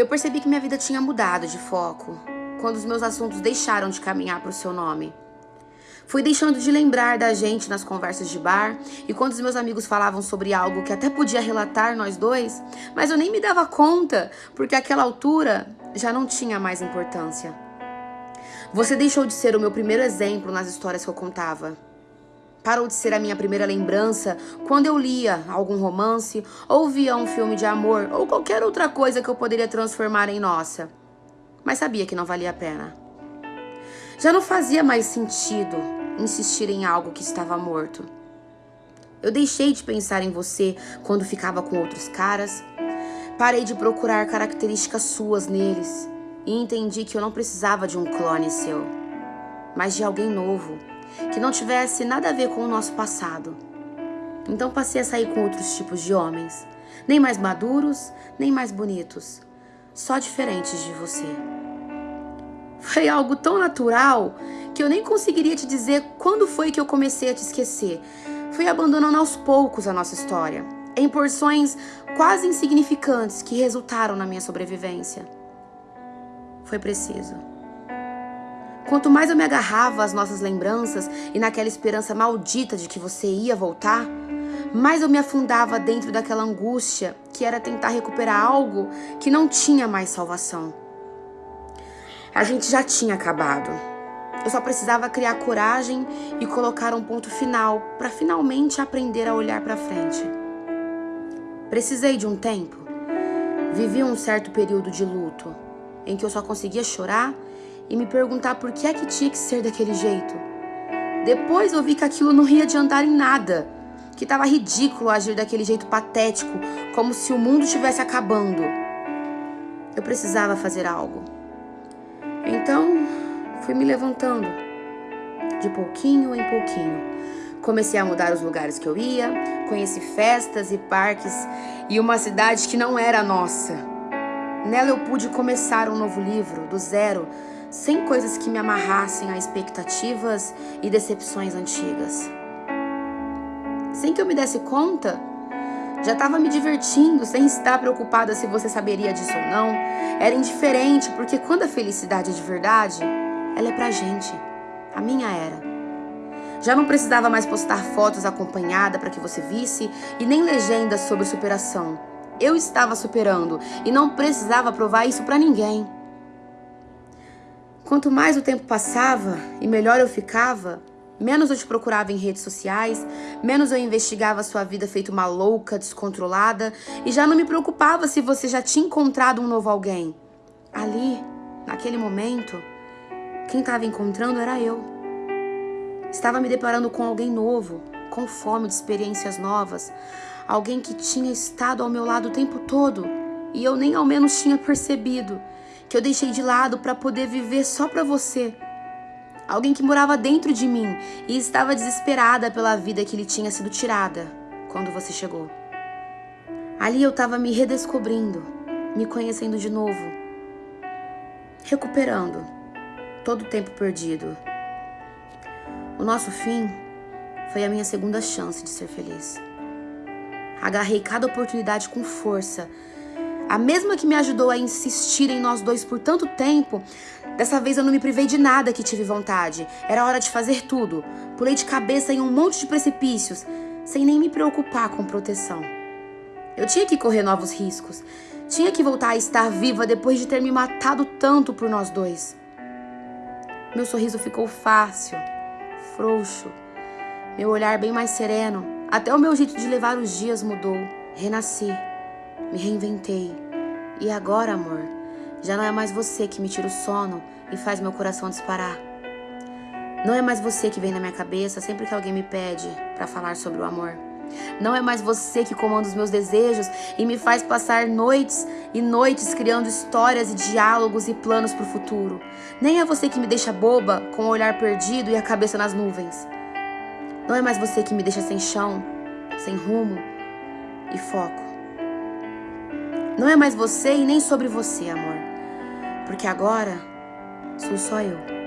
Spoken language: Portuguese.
Eu percebi que minha vida tinha mudado de foco quando os meus assuntos deixaram de caminhar para o seu nome. Fui deixando de lembrar da gente nas conversas de bar e quando os meus amigos falavam sobre algo que até podia relatar nós dois, mas eu nem me dava conta, porque àquela altura já não tinha mais importância. Você deixou de ser o meu primeiro exemplo nas histórias que eu contava. Parou de ser a minha primeira lembrança quando eu lia algum romance, ou via um filme de amor, ou qualquer outra coisa que eu poderia transformar em nossa. Mas sabia que não valia a pena. Já não fazia mais sentido insistir em algo que estava morto. Eu deixei de pensar em você quando ficava com outros caras. Parei de procurar características suas neles e entendi que eu não precisava de um clone seu, mas de alguém novo, que não tivesse nada a ver com o nosso passado. Então passei a sair com outros tipos de homens, nem mais maduros, nem mais bonitos, só diferentes de você. Foi algo tão natural que eu nem conseguiria te dizer quando foi que eu comecei a te esquecer. Fui abandonando aos poucos a nossa história, em porções quase insignificantes que resultaram na minha sobrevivência. Foi preciso. Quanto mais eu me agarrava às nossas lembranças e naquela esperança maldita de que você ia voltar, mais eu me afundava dentro daquela angústia que era tentar recuperar algo que não tinha mais salvação. A gente já tinha acabado. Eu só precisava criar coragem e colocar um ponto final para finalmente aprender a olhar para frente. Precisei de um tempo. Vivi um certo período de luto, em que eu só conseguia chorar e me perguntar por que é que tinha que ser daquele jeito. Depois eu vi que aquilo não ia adiantar em nada, que estava ridículo agir daquele jeito patético, como se o mundo estivesse acabando. Eu precisava fazer algo. Então, fui me levantando, de pouquinho em pouquinho. Comecei a mudar os lugares que eu ia, conheci festas e parques e uma cidade que não era nossa. Nela eu pude começar um novo livro, do zero, sem coisas que me amarrassem a expectativas e decepções antigas. Sem que eu me desse conta, já estava me divertindo, sem estar preocupada se você saberia disso ou não. Era indiferente, porque quando a felicidade é de verdade, ela é pra gente. A minha era. Já não precisava mais postar fotos acompanhada para que você visse e nem legendas sobre superação. Eu estava superando e não precisava provar isso para ninguém. Quanto mais o tempo passava e melhor eu ficava, Menos eu te procurava em redes sociais, menos eu investigava sua vida feito uma louca, descontrolada e já não me preocupava se você já tinha encontrado um novo alguém. Ali, naquele momento, quem estava encontrando era eu. Estava me deparando com alguém novo, com fome de experiências novas, alguém que tinha estado ao meu lado o tempo todo e eu nem ao menos tinha percebido que eu deixei de lado para poder viver só para você alguém que morava dentro de mim e estava desesperada pela vida que lhe tinha sido tirada quando você chegou. Ali eu estava me redescobrindo, me conhecendo de novo, recuperando todo o tempo perdido. O nosso fim foi a minha segunda chance de ser feliz. Agarrei cada oportunidade com força a mesma que me ajudou a insistir em nós dois por tanto tempo, dessa vez eu não me privei de nada que tive vontade. Era hora de fazer tudo. Pulei de cabeça em um monte de precipícios, sem nem me preocupar com proteção. Eu tinha que correr novos riscos. Tinha que voltar a estar viva depois de ter me matado tanto por nós dois. Meu sorriso ficou fácil, frouxo. Meu olhar bem mais sereno. Até o meu jeito de levar os dias mudou. Renasci me reinventei. E agora, amor, já não é mais você que me tira o sono e faz meu coração disparar. Não é mais você que vem na minha cabeça sempre que alguém me pede para falar sobre o amor. Não é mais você que comanda os meus desejos e me faz passar noites e noites criando histórias e diálogos e planos para o futuro. Nem é você que me deixa boba, com o olhar perdido e a cabeça nas nuvens. Não é mais você que me deixa sem chão, sem rumo e foco. Não é mais você e nem sobre você, amor. Porque agora sou só eu.